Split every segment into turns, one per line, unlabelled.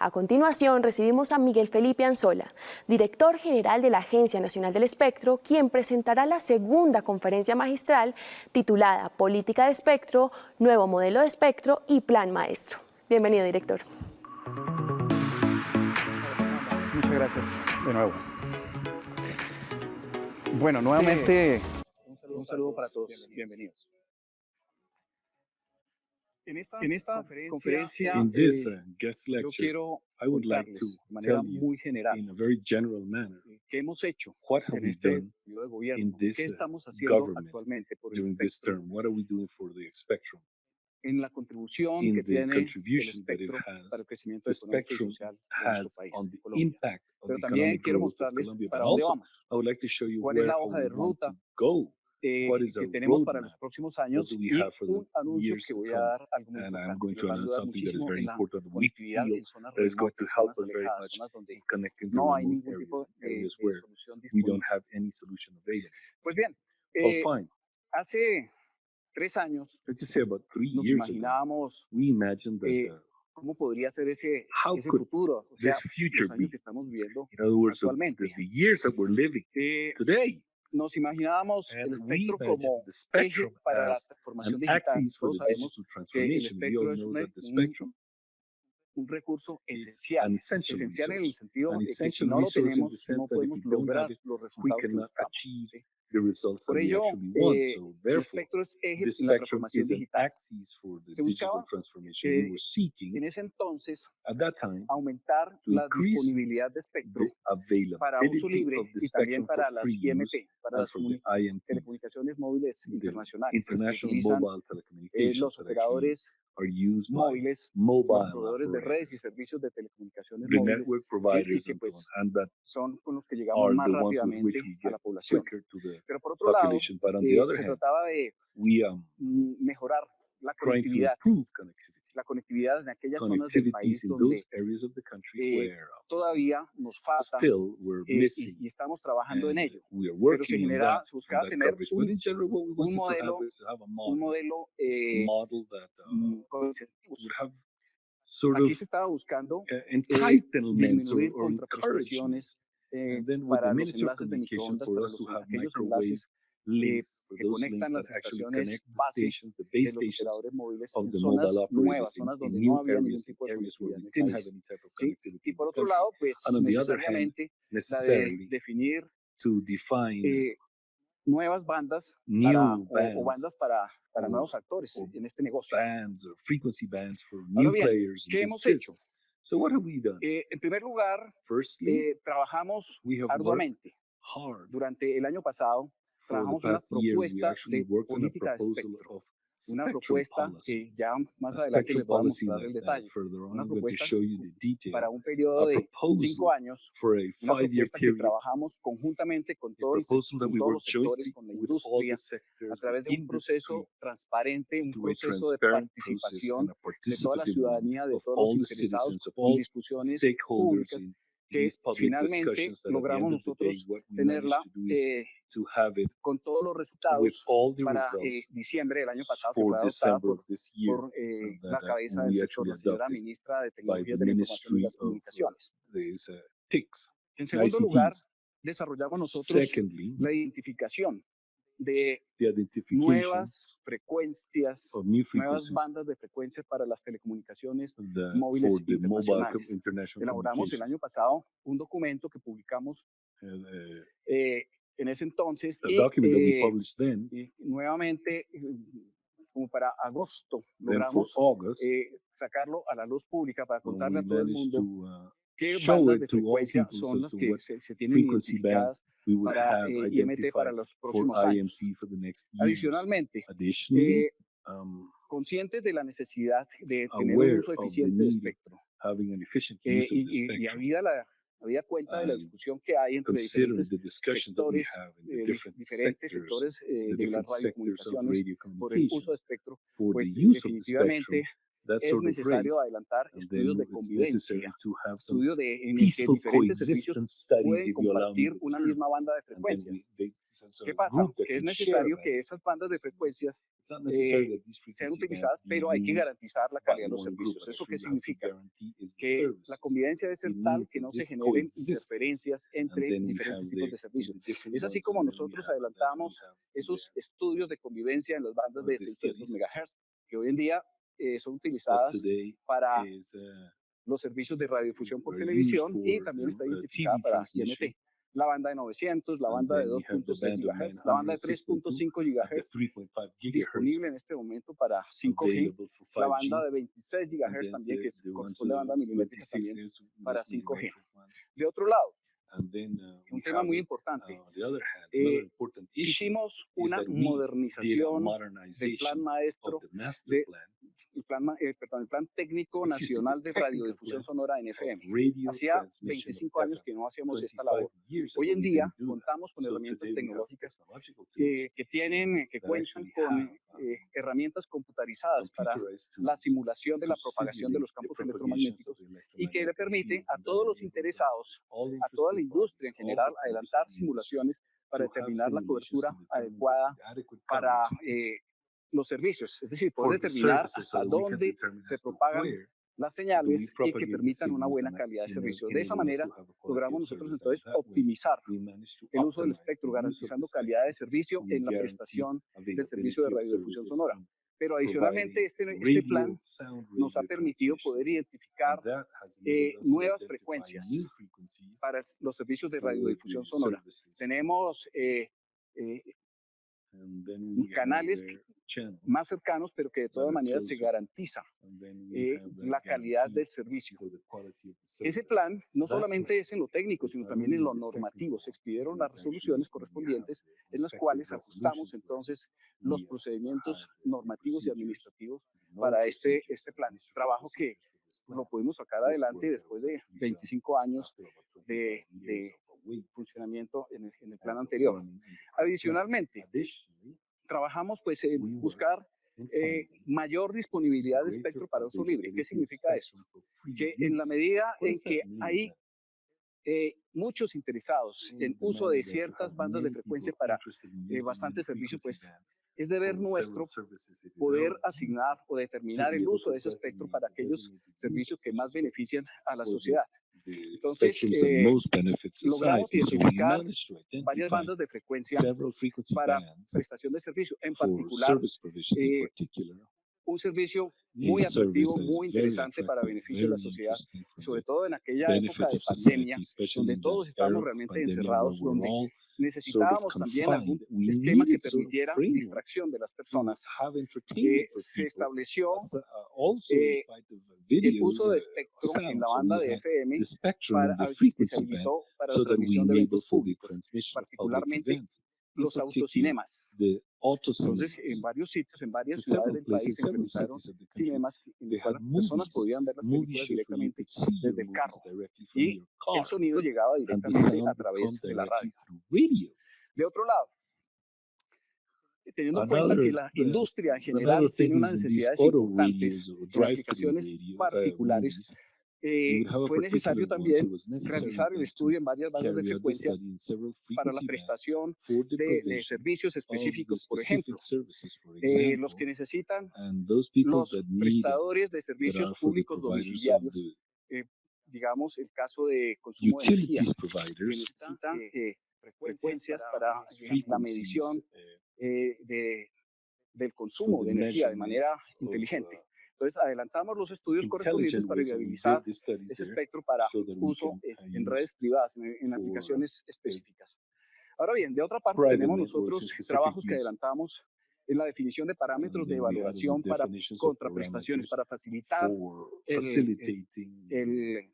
A continuación recibimos a Miguel Felipe Anzola, director general de la Agencia Nacional del Espectro, quien presentará la segunda conferencia magistral titulada Política de Espectro, Nuevo Modelo de Espectro y Plan Maestro. Bienvenido, director.
Muchas gracias de nuevo. Bueno, nuevamente un saludo, para todos. Bienvenidos. En esta, en esta
in this, uh, guest lecture, I would like to tell you in a very general manner what have we done in this uh, government during this term, what are we doing for the spectrum, in the contribution that it has, the has on the impact of the economic growth of Colombia, I would like to show you where I
would
want to go
eh, que tenemos para los próximos años y un anuncio que voy a dar algo muy importante, va a ayudar muchísimo en la conectividad en zonas remotas, zonas donde no hay ningún tipo de, de solución disponible. Pues bien, eh, hace tres años nos imaginábamos eh, cómo podría ser ese, ese futuro, o sea, los años que estamos viviendo actualmente nos imaginábamos el espectro como eje para la transformación digital. Todos sabemos
que el
espectro es un,
un,
un recurso esencial, esencial en el sentido de que si no lo tenemos, no podemos lograr los resultados que buscamos
the results that
Por
we
ello,
actually want.
eh,
So therefore, the spectrum is an axis for the digital transformation.
eh,
we were seeking
En ese entonces,
at that time
aumentar
to
la
increase
disponibilidad de espectro
the availability
para uso libre
of the
y también
spectrum for
para las
free
IMP,
use
para las
for the
comuni-
IMTs,
telecomunicaciones móviles internacionales,
international mobile
eh,
telecommunications
los
that actually
operadores
use
móviles,
mobile,
proveedores de redes y servicios de telecomunicaciones
the
móviles,
network providers
sí,
y que
pues,
and that
son con los que llegamos más rápidamente a la población. Pero por otro lado, eh, se
hand,
trataba de
we, um,
mejorar la conectividad la conectividad en aquellas zonas del país donde eh, todavía nos falta eh, y, y, estamos trabajando en ello.
Pero
se,
genera,
se buscaba tener un,
un,
modelo, un modelo eh, mm, con. Aquí se estaba buscando
eh, entitlements
disminuir contraprestaciones eh, para los enlaces de microondas, para los, aquellos enlaces
le
que conectan las estaciones
bases
de los operadores móviles zonas nuevas, zonas donde no había ningún tipo de Y por otro lado, pues necesariamente definir eh, nuevas bandas nuevos actores. Este
bands or frequency bands for new
bien,
players
¿Qué hemos hecho?
So what have we done?
Eh, en primer lugar, eh, trabajamos arduamente
hard.
durante el año pasado trabajamos una propuesta de política de espectro, una propuesta que ya más adelante le
podemos
mostrar el detalle, una propuesta para un periodo de cinco años, una propuesta que trabajamos conjuntamente con todos, los sectores, a través de un proceso transparente, un proceso de participación de toda la ciudadanía, de todos los interesados, discusiones públicas, que finalmente logramos nosotros tenerla eh, con todos los resultados para eh, diciembre del año pasado, que fue adoptada por, por eh, la cabeza del sector, la señora ministra de Tecnología de la Información y las Comunicaciones. En segundo lugar, desarrollamos nosotros la identificación de nuevas frecuencias, nuevas bandas de frecuencias para las telecomunicaciones.
the,
móviles internacionales.
international
Elaboramos el año pasado un documento que publicamos
And, uh,
eh, en ese entonces y, eh,
then,
y nuevamente eh, como para agosto logramos
August,
eh, sacarlo a la luz pública para contarle a todo el mundo
to uh,
¿Qué bandas de frecuencia son las que se, se tienen identificadas para eh, IMT para los próximos años? Adicionalmente, eh, de la necesidad de tener un uso eficiente del espectro. Eh, y, habida la, habida cuenta de la discusión que hay entre diferentes sectores, de de espectro, pues es necesario adelantar estudios de convivencia, estudios de, en que diferentes servicios pueden compartir una misma banda de frecuencias. ¿Qué pasa? Que es necesario que esas bandas de frecuencias eh, sean utilizadas, pero hay que garantizar la calidad de los servicios. ¿Eso qué significa? Que la convivencia debe ser tal que no se generen interferencias entre diferentes tipos de servicios. Es así como nosotros adelantamos esos estudios de convivencia en las bandas de 600 MHz, que hoy en día eh, son utilizadas para los servicios de radiodifusión por televisión y también está identificada para INT. La banda de 900, la banda de 2.6 GHz, la banda de 3.5 GHz disponible en este momento para 5G, la banda de 26 GHz también, que es
la
banda milimétrica también para 5G. De otro lado, un tema muy importante. Eh, hicimos una modernización del plan maestro de el plan, eh, perdón, el plan técnico nacional de radiodifusión sonora en FM. Hacía 25 años que no hacíamos esta labor. Hoy en día contamos con herramientas tecnológicas que tienen, que cuentan con eh, herramientas computarizadas para la simulación de la propagación de los campos electromagnéticos y que le permite a todos los interesados, a toda la industria en general, adelantar simulaciones para determinar la cobertura adecuada para eh, los servicios, es decir, poder determinar hasta dónde se propagan las señales y que permitan una buena calidad de servicio. De esa manera logramos nosotros entonces optimizar el uso del espectro, garantizando calidad de servicio en la prestación del servicio de radiodifusión sonora. Pero adicionalmente este, este plan nos ha permitido poder identificar eh, nuevas frecuencias para los servicios de radiodifusión sonora. Tenemos eh, eh, canales más cercanos, pero que de todas maneras se garantiza eh, la calidad del servicio. Ese plan no solamente es en lo técnico, sino también en lo normativo. Se expidieron las resoluciones correspondientes en las cuales ajustamos entonces los procedimientos normativos y administrativos para este, este plan.
Es un
trabajo que lo pudimos sacar adelante después de 25 años de, de funcionamiento en el, en el plan anterior. Adicionalmente, trabajamos pues en buscar eh, mayor disponibilidad de espectro para uso libre. ¿Qué significa
eso?
Que en la medida en que hay eh, muchos interesados en uso de ciertas bandas de frecuencia para
bastantes
eh,
servicios,
pues es deber nuestro poder asignar o determinar el uso de ese espectro para aquellos servicios que más benefician a la sociedad. Entonces, eh, logramos identificar varias bandas de frecuencia para prestación de servicio, en particular eh, un servicio muy atractivo, muy interesante para beneficio de la sociedad, sobre todo en aquella época de pandemia, donde todos estábamos realmente encerrados, donde necesitábamos también algún esquema que permitiera distracción de las personas. Eh, se estableció eh, el uso de espectro en la banda de FM para, que para la transmisión de eventos públicos, particularmente los autocinemas. Entonces, en varios sitios, en varias ciudades del país se implementaron cinemas en los cuales personas podían ver las películas directamente desde el carro. y el sonido llegaba directamente a través de la radio. De otro lado, teniendo en cuenta que la industria en general tiene unas necesidades importantes
de
aplicaciones particulares eh, fue necesario también realizar el estudio en varias bandas de frecuencia para la prestación de, de servicios específico, por ejemplo, eh, los que necesitan los prestadores de servicios públicos domiciliarios,
eh,
digamos, el caso de consumo de energía,
que
necesitan eh, frecuencias para la medición eh, de, del consumo de energía de manera inteligente. Entonces, adelantamos los estudios correspondientes para viabilizar ese espectro para uso en redes privadas, en, aplicaciones específicas. Ahora bien, de otra parte, tenemos nosotros trabajos que adelantamos en la definición de parámetros de evaluación para contraprestaciones, para facilitar el, el, el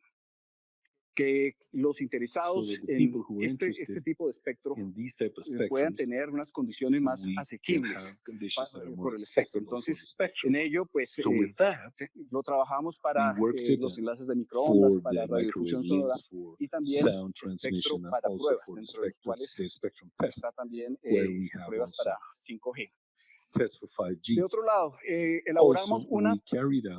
que los interesados en este,
este,
este, tipo de espectro eh, puedan tener unas condiciones más asequibles
eh,
por el espectro. Entonces, en ello, pues,
so
eh,
that,
lo trabajamos para eh, los enlaces de microondas, para
la
radiodifusión sonora y también espectro para pruebas, dentro
de los cuales
está también eh, pruebas para 5G. De otro lado, eh, elaboramos
also, una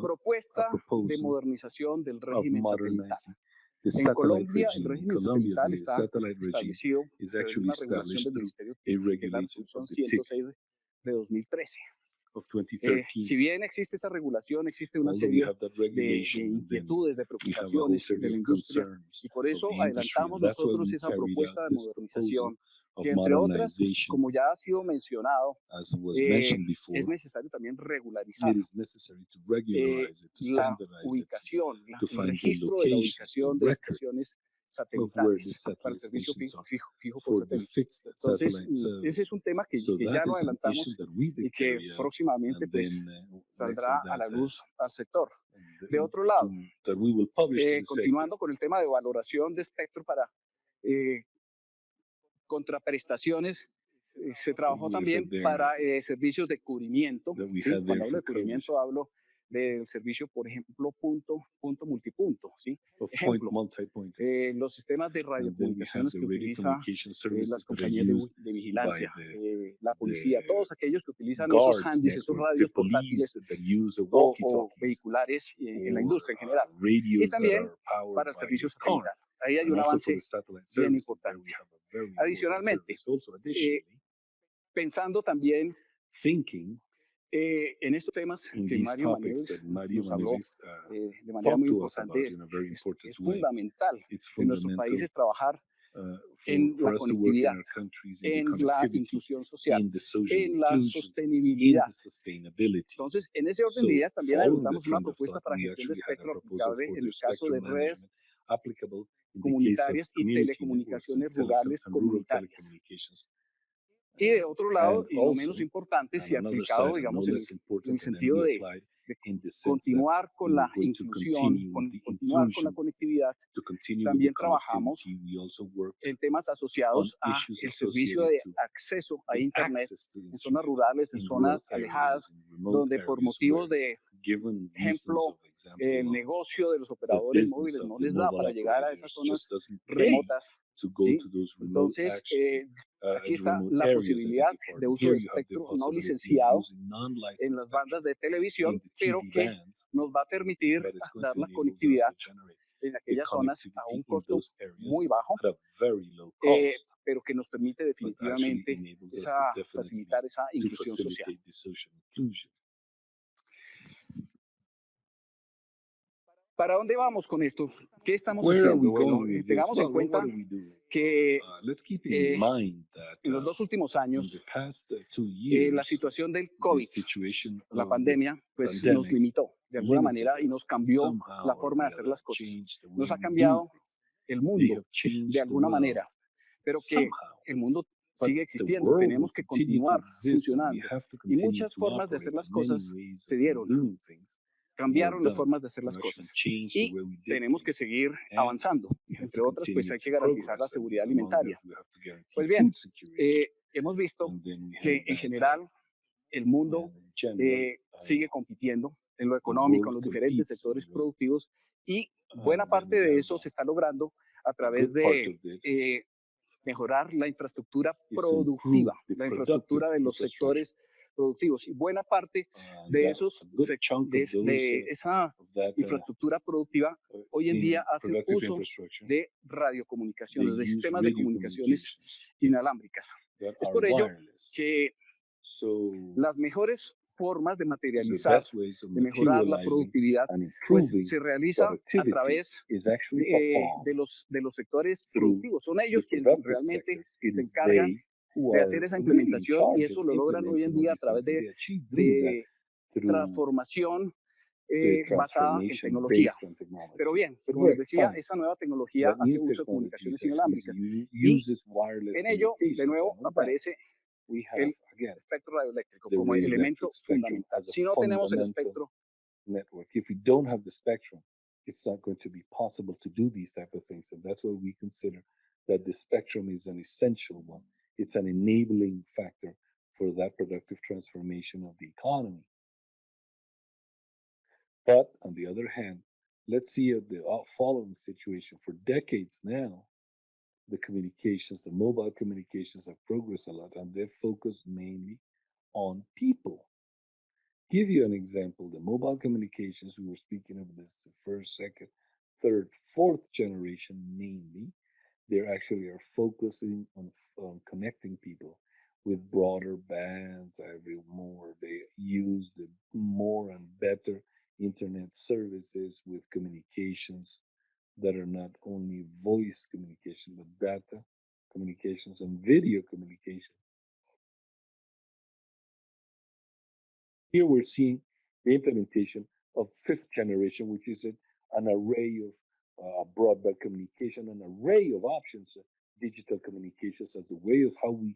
propuesta de modernización del régimen satelital.
The
en Colombia,
regime, el
régimen
Colombia,
satelital está
satellite
establecido,
is actually established a regulation
de 2013
of 2013.
Eh, si bien existe esta regulación, existe una serie de, de inquietudes, de preocupaciones de la industria, y por eso adelantamos nosotros esa propuesta de modernización que entre otras, como ya ha sido mencionado, eh, es necesario también regularizar
eh,
la ubicación, la, el registro de la ubicación de estaciones satelitales para el servicio fijo, fijo, fijo por satélite. Entonces, ese es un tema que, ya lo adelantamos y que próximamente pues, saldrá a la luz al sector. De otro lado, eh, continuando con el tema de valoración de espectro para eh, contraprestaciones, eh, se trabajó también para servicios de cubrimiento. Cuando hablo de cubrimiento hablo del servicio, por ejemplo, punto, punto, multipunto, ¿sí? Ejemplo,
point,
eh, los sistemas de radiocomunicaciones que
utilizan
eh, las compañías de, de vigilancia,
the,
eh, la policía, todos aquellos que utilizan esos handys, esos radios portátiles o, o, vehiculares eh, en la industria en general.
Y
también para
servicios
satelitales. Ahí hay un avance bien importante. Adicionalmente,
eh,
pensando también eh, en estos temas que Mario
Manieves
nos habló eh, de manera muy importante, es, es fundamental en nuestros países trabajar
Uh,
en la conectividad, en la inclusión social, en la sostenibilidad. Entonces, en ese orden de ideas también adoptamos una propuesta para gestión de espectro aplicable en el caso de redes comunitarias y telecomunicaciones rurales comunitarias. Y de otro lado, y no menos importante, si aplicado, digamos, en, el sentido de, continuar con la inclusión, continuar con la conectividad, también trabajamos en temas asociados al servicio de acceso a Internet en zonas rurales, en zonas alejadas, donde por motivos de, ejemplo, el
eh,
negocio de los operadores móviles no les da para llegar a esas zonas remotas,
to go
¿Sí?
to those
Entonces,
action,
eh, aquí está la posibilidad de uso de espectro no licenciado en las bandas de televisión, pero que nos va a permitir dar la conectividad en aquellas zonas a un costo muy bajo, eh, pero que nos permite definitivamente esa, facilitar esa inclusión social. ¿Para dónde vamos con esto? ¿Qué estamos
Where
haciendo? Bueno, tengamos en cuenta que eh, en los dos últimos años eh, la situación del COVID, la pandemia, pues nos limitó de alguna manera y nos cambió la forma de hacer las cosas. Nos ha cambiado el mundo de alguna manera, pero que el mundo sigue existiendo, tenemos que continuar funcionando. Y muchas formas de hacer las cosas se dieron cambiaron las formas de hacer las cosas. y tenemos que seguir avanzando. Entre otras, pues hay que garantizar la seguridad alimentaria. Pues bien, eh, hemos visto que en general el mundo eh, sigue compitiendo en lo económico, en los diferentes sectores productivos y buena parte de eso se está logrando a través de eh, mejorar la infraestructura productiva, la infraestructura de los sectores productivos. Y buena parte de, esos, de, de esa infraestructura productiva hoy en día
hace
uso de radiocomunicaciones, de sistemas de comunicaciones inalámbricas. Es por ello que las mejores formas de materializar, de mejorar la productividad, pues se realiza a través de, de, los, de los sectores productivos. Son ellos quienes realmente se encargan de hacer esa implementación y eso lo logran hoy en día a través de, de transformación eh, basada en tecnología. Pero bien, como les decía, esa nueva tecnología hace uso de comunicaciones inalámbricas. Y En ello, de nuevo, aparece el espectro radioeléctrico como el elemento fundamental. Si no tenemos el espectro,
network. If we don't have the spectrum, it's not going to be possible to do these type of things, and that's why we consider that the spectrum is an essential one. It's an enabling factor for that productive transformation of the economy. But on the other hand, let's see the uh, following situation. For decades now, the communications, the mobile communications have progressed a lot, and they've focused mainly on people. Give you an example, the mobile communications, we were speaking of this the first, second, third, fourth generation mainly, they actually are focusing on, on connecting people with broader bands every more they use the more and better internet services with communications that are not only voice communication but data communications and video communication. Here we're seeing the implementation of fifth generation which is an array of uh, broadband communication an array of options of digital communications as a way of how we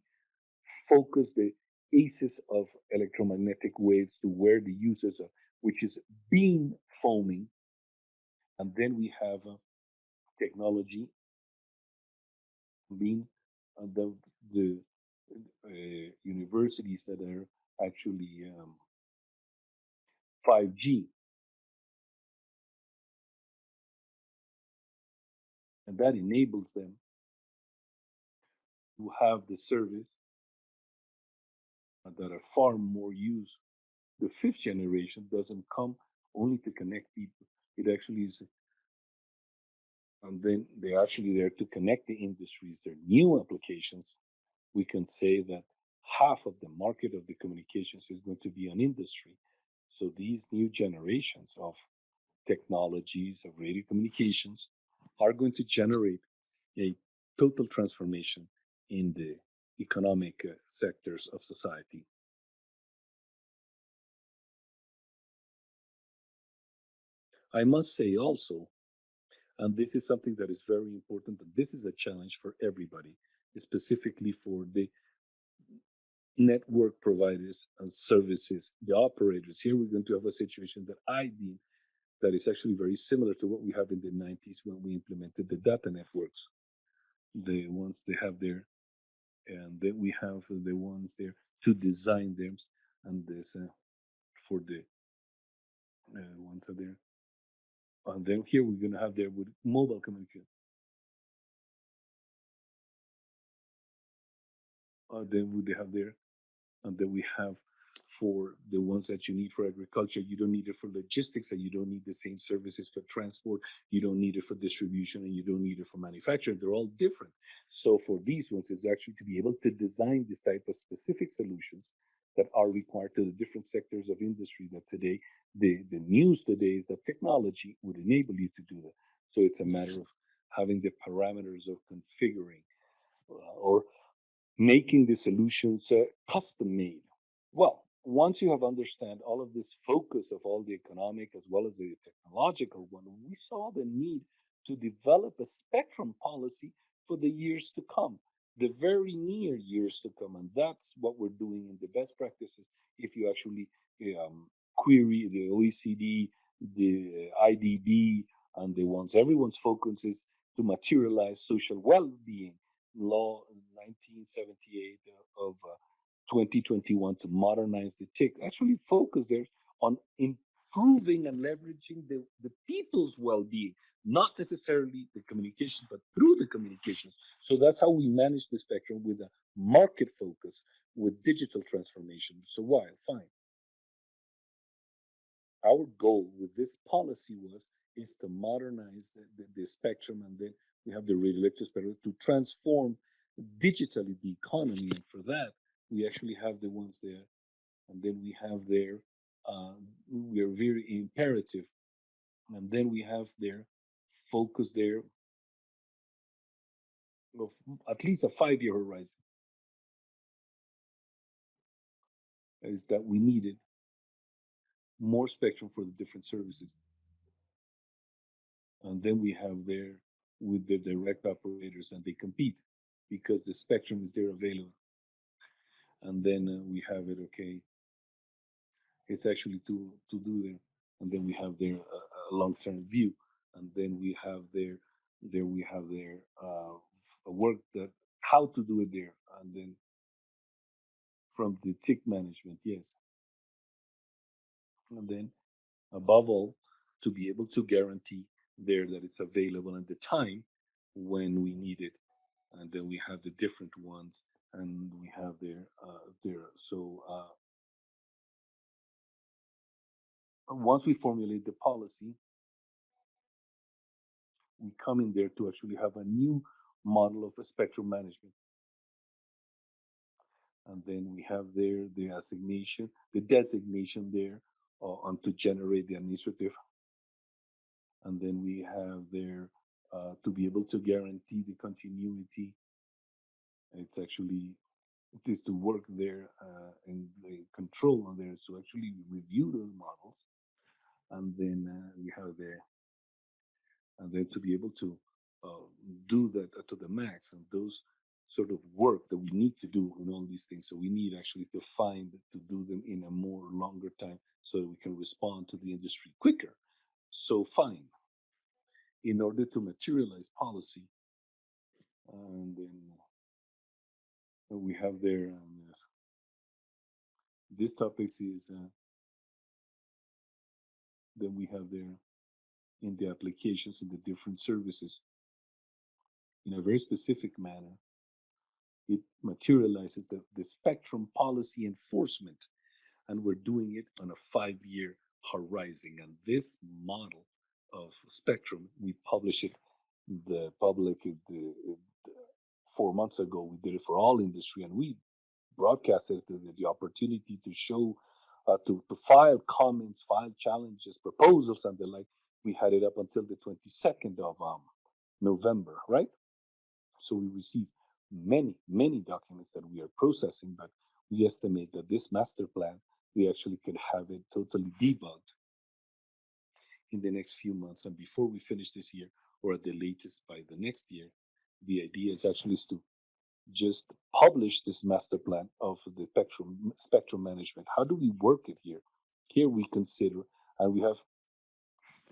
focus the aces of electromagnetic waves to where the users are, which is beam forming. And then we have uh, technology being uh, the, the uh, universities that are actually um, 5G. And that enables them to have the service that are far more used. The fifth generation doesn't come only to connect people. It actually is, and then they're actually there to connect the industries. They're new applications. We can say that half of the market of the communications is going to be on industry. So these new generations of technologies of radio communications are going to generate a total transformation in the economic uh, sectors of society. I must say also, and this is something that is very important, and this is a challenge for everybody, specifically for the network providers and services, the operators. Here we're going to have a situation that I deem that is actually very similar to what we have in the 90s when we implemented the data networks. The ones they have there, and then we have the ones there to design them and this uh, for the uh, ones are there and then here we're going to have there with mobile communication uh, then we have there and then we have for the ones that you need for agriculture. You don't need it for logistics, and you don't need the same services for transport. You don't need it for distribution, and you don't need it for manufacturing. They're all different. So for these ones, is actually to be able to design this type of specific solutions that are required to the different sectors of industry that today, the, the news today is that technology would enable you to do that. So it's a matter of having the parameters of configuring uh, or making the solutions uh, custom made. Well, once you have understand all of this focus of all the economic as well as the technological one, we saw the need to develop a spectrum policy for the years to come, the very near years to come. And that's what we're doing in the best practices. If you actually um, query the OECD, the IDB, and the ones everyone's focus is to materialize social well-being law 1978 of uh, 2021 to modernize the TIC actually focus there on improving and leveraging the, the people's well-being, not necessarily the communication, but through the communications. So that's how we manage the spectrum with a market focus, with digital transformation. So why? Fine. Our goal with this policy was is to modernize the, the, the spectrum and then we have the radioelectric spectrum to transform digitally the economy. And for that, we actually have the ones there, and then we have there, uh, we are very imperative, and then we have there focus there of at least a five-year horizon. Is that we needed more spectrum for the different services. And then we have there with the direct operators and they compete because the spectrum is there available and then uh, we have it okay. It's actually to to do there and then we have their a long-term view and then we have their there we have there uh, work that how to do it there and then from the tick management yes. And then above all to be able to guarantee there that it's available at the time when we need it and then we have the different ones and we have there uh, there. So uh, once we formulate the policy, we come in there to actually have a new model of spectrum management. And then we have there the assignation, the designation there uh, and to generate the administrative. And then we have there uh, to be able to guarantee the continuity it's actually it is to work there uh, and the control on there is to actually review those models and then uh, we have there and then to be able to uh, do that to the max and those sort of work that we need to do in all these things so we need actually to find to do them in a more longer time so that we can respond to the industry quicker. So fine. In order to materialize policy and then we have there yes. this topics is uh, then we have there in the applications in the different services in a very specific manner it materializes the, the spectrum policy enforcement and we're doing it on a five year horizon and this model of spectrum we publish it the public the, four months ago. We did it for all industry, and we broadcasted the, the opportunity to show, uh, to, to file comments, file challenges, proposals, and the like. We had it up until the 22nd of um, November, right? So we received many, many documents that we are processing, but we estimate that this master plan, we actually could have it totally debugged in the next few months. And before we finish this year, or at the latest by the next year, the idea is actually is to just publish this master plan of the spectrum spectrum management. How do we work it here? Here we consider, and we have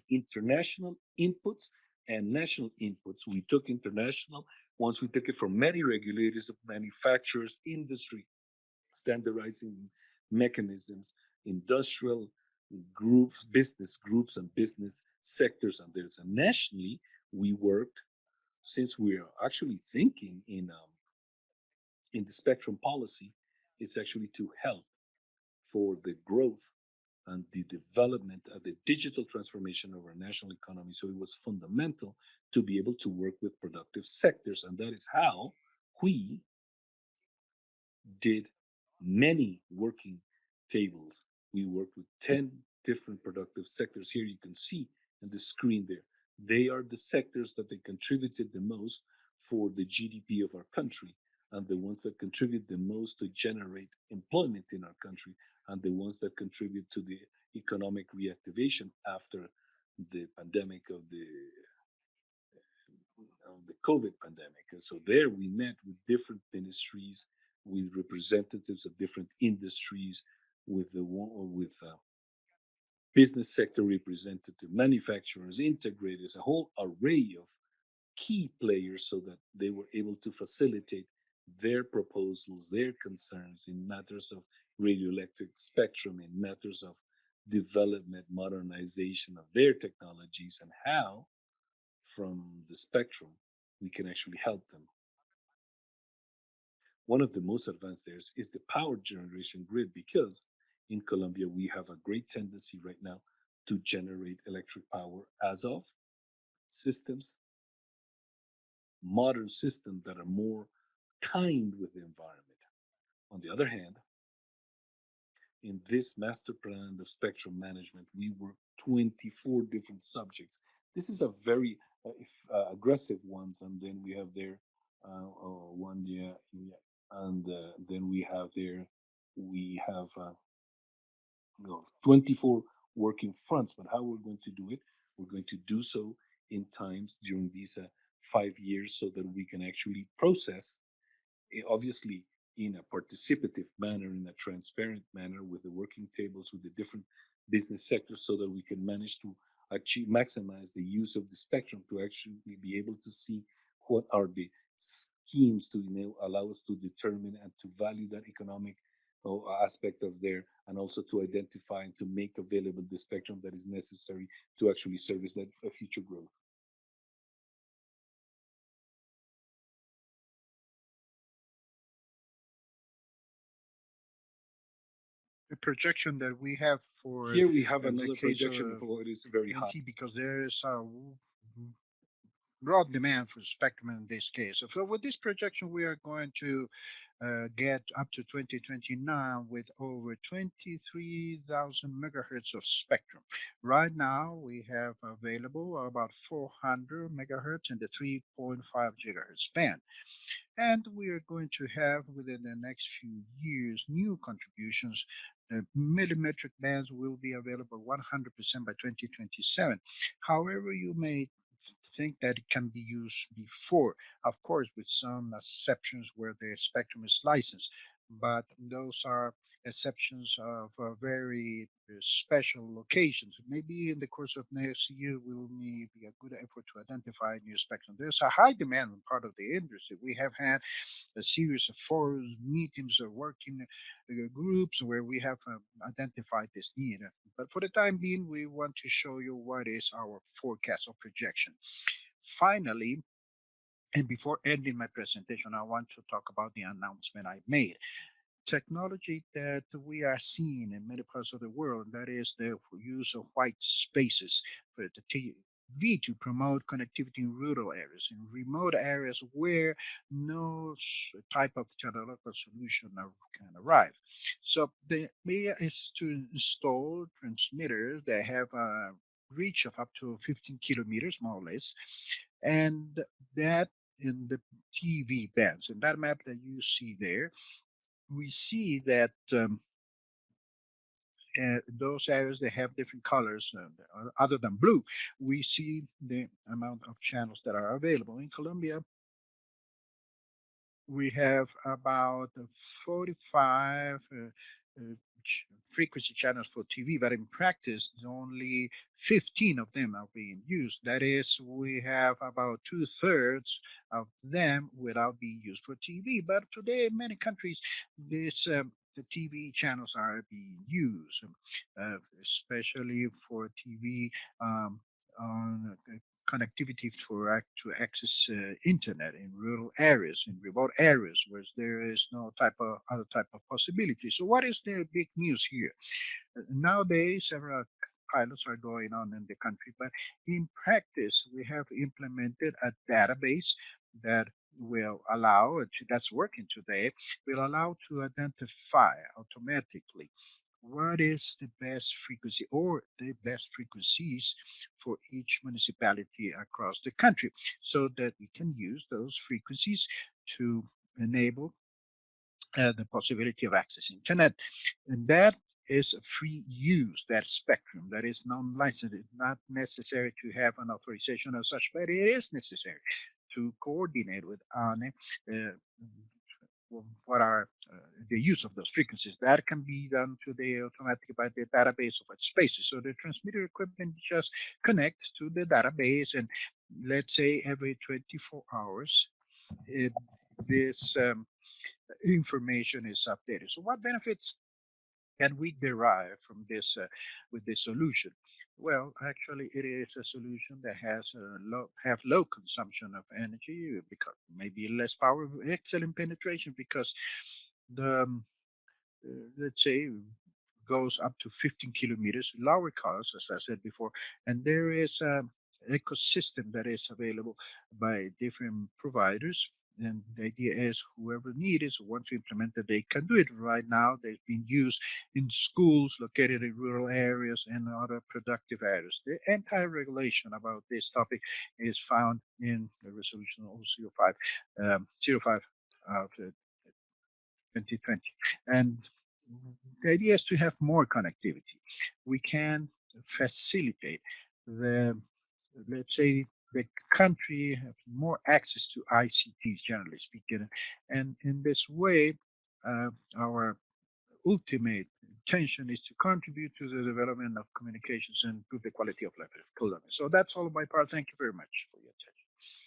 international inputs and national inputs. We took international once we took it from many regulators manufacturers, industry, standardizing mechanisms, industrial groups, business groups, and business sectors. And there's a nationally, we worked since we are actually thinking in um, in the spectrum policy, it's actually to help for the growth and the development of the digital transformation of our national economy. So it was fundamental to be able to work with productive sectors, and that is how we did many working tables. We worked with 10 different productive sectors. Here you can see in the screen there they are the sectors that they contributed the most for the GDP of our country and the ones that contribute the most to generate employment in our country and the ones that contribute to the economic reactivation after the pandemic of the of the COVID pandemic. And so there we met with different ministries, with representatives of different industries, with the with uh, business sector representative, manufacturers, integrators, a whole array of key players so that they were able to facilitate their proposals, their concerns in matters of radioelectric spectrum, in matters of development, modernization of their technologies, and how from the spectrum we can actually help them. One of the most advanced areas is the power generation grid because in Colombia, we have a great tendency right now to generate electric power as of systems, modern systems that are more kind with the environment. On the other hand, in this master plan of spectrum management, we work 24 different subjects. This is a very uh, if, uh, aggressive ones, and then we have there uh, oh, one yeah, and uh, then we have there we have uh, you know, 24 working fronts. But how we're going to do it, we're going to do so in times during these uh, five years so that we can actually process, eh, obviously, in a participative manner, in a transparent manner, with the working tables with the different business sectors, so that we can manage to achieve maximize the use of the spectrum to actually be able to see what are the schemes to you know, allow us to determine and to value that economic aspect of there and also to identify and to make available the spectrum that is necessary to actually service that future growth.
The projection that we have for
Here we have another projection
of
for it is very high.
Because there is a broad demand for spectrum in this case. So with this projection, we are going to uh, get up to 2029 with over 23,000 megahertz of spectrum. Right now, we have available about 400 megahertz in the 3.5 gigahertz band. And we are going to have within the next few years new contributions. The millimetric bands will be available 100% by 2027. However, you may think that it can be used before, of course, with some exceptions where the spectrum is licensed. But those are exceptions of uh, very uh, special locations. Maybe in the course of next year, will be a good effort to identify new spectrum. There's a high demand on part of the industry. We have had a series of forums, meetings, of working uh, groups where we have uh, identified this need. But for the time being, we want to show you what is our forecast or projection. Finally, and before ending my presentation, I want to talk about the announcement I made. Technology that we are seeing in many parts of the world, that is the use of white spaces for the TV to promote connectivity in rural areas, in remote areas where no type of technological solution can arrive. So the idea is to install transmitters that have a reach of up to 15 kilometers, more or less, and that in the TV bands. In that map that you see there, we see that um, uh, those areas they have different colors uh, other than blue, we see the amount of channels that are available. In Colombia, we have about 45 uh, frequency channels for TV, but in practice, only 15 of them are being used. That is, we have about two thirds of them without being used for TV. But today, in many countries, this um, the TV channels are being used, uh, especially for TV um, on uh, connectivity for to access uh, internet in rural areas, in remote areas where there is no type of other type of possibility. So what is the big news here? Uh, nowadays, several pilots are going on in the country, but in practice, we have implemented a database that will allow, that's working today, will allow to identify automatically what is the best frequency or the best frequencies for each municipality across the country so that we can use those frequencies to enable uh, the possibility of accessing internet? And that is free use that spectrum that is non-licensed. It's not necessary to have an authorization of such but it is necessary to coordinate with ANE uh, what are uh, the use of those frequencies. That can be done today automatically by the database of its spaces. So the transmitter equipment just connects to the database and let's say every 24 hours, it, this um, information is updated. So what benefits can we derive from this uh, with this solution? Well, actually, it is a solution that has low have low consumption of energy because maybe less power, excellent penetration because the um, uh, let's say goes up to 15 kilometers, lower cost, as I said before, and there is a ecosystem that is available by different providers and the idea is whoever needs want to implement it, they can do it right now. They've been used in schools located in rural areas and other productive areas. The entire regulation about this topic is found in the resolution 005, um, 05 of 2020. And the idea is to have more connectivity. We can facilitate the, let's say, the country have more access to ICTs, generally speaking. And in this way, uh, our ultimate intention is to contribute to the development of communications and improve the quality of life. So that's all my part. Thank you very much for your attention.